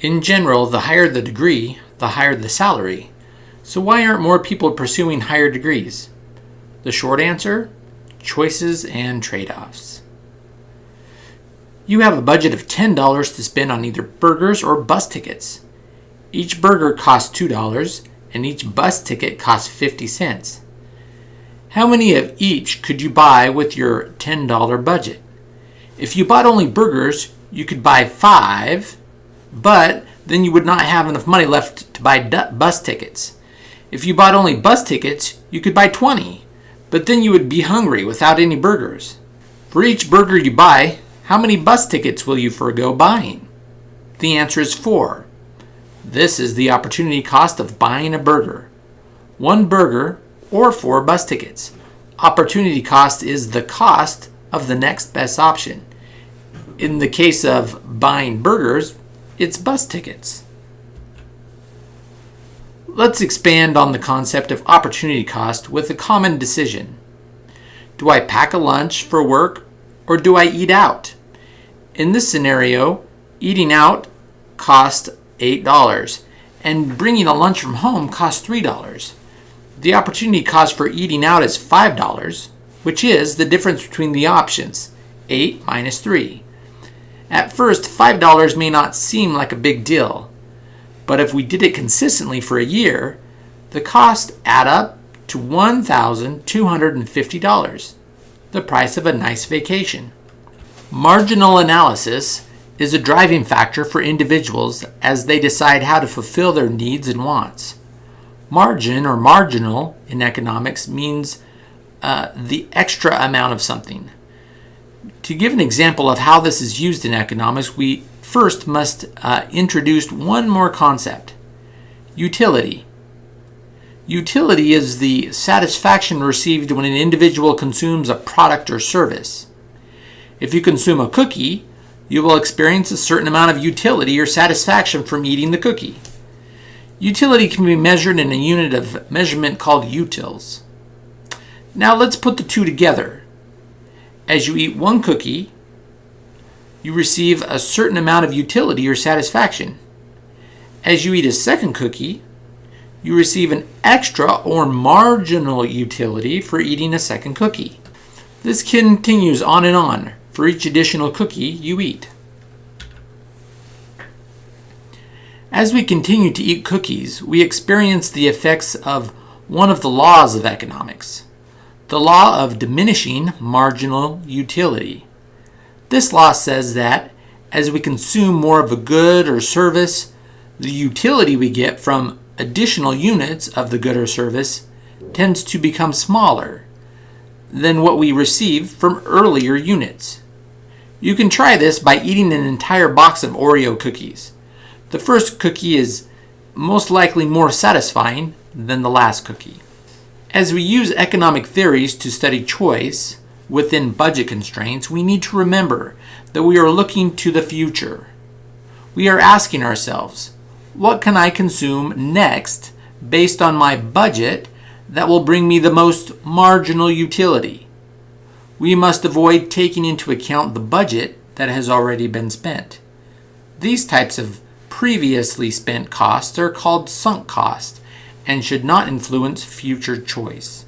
In general, the higher the degree, the higher the salary. So why aren't more people pursuing higher degrees? The short answer choices and trade offs. You have a budget of $10 to spend on either burgers or bus tickets. Each burger costs $2 and each bus ticket costs 50 cents. How many of each could you buy with your $10 budget? If you bought only burgers, you could buy five, but then you would not have enough money left to buy bus tickets. If you bought only bus tickets, you could buy 20, but then you would be hungry without any burgers. For each burger you buy, how many bus tickets will you forego buying? The answer is 4. This is the opportunity cost of buying a burger. One burger or four bus tickets. Opportunity cost is the cost of the next best option. In the case of buying burgers, it's bus tickets. Let's expand on the concept of opportunity cost with a common decision. Do I pack a lunch for work or do I eat out? In this scenario, eating out costs $8 and bringing a lunch from home costs $3. The opportunity cost for eating out is $5, which is the difference between the options, 8 minus 3. At first, $5 may not seem like a big deal, but if we did it consistently for a year, the costs add up to $1,250, the price of a nice vacation. Marginal analysis is a driving factor for individuals as they decide how to fulfill their needs and wants. Margin or marginal in economics means uh, the extra amount of something. To give an example of how this is used in economics, we first must uh, introduce one more concept utility. Utility is the satisfaction received when an individual consumes a product or service. If you consume a cookie, you will experience a certain amount of utility or satisfaction from eating the cookie. Utility can be measured in a unit of measurement called utils. Now let's put the two together. As you eat one cookie, you receive a certain amount of utility or satisfaction. As you eat a second cookie, you receive an extra or marginal utility for eating a second cookie. This continues on and on for each additional cookie you eat. As we continue to eat cookies, we experience the effects of one of the laws of economics the law of diminishing marginal utility. This law says that as we consume more of a good or service, the utility we get from additional units of the good or service tends to become smaller than what we receive from earlier units. You can try this by eating an entire box of Oreo cookies. The first cookie is most likely more satisfying than the last cookie. As we use economic theories to study choice within budget constraints, we need to remember that we are looking to the future. We are asking ourselves, what can I consume next based on my budget that will bring me the most marginal utility? We must avoid taking into account the budget that has already been spent. These types of previously spent costs are called sunk costs and should not influence future choice.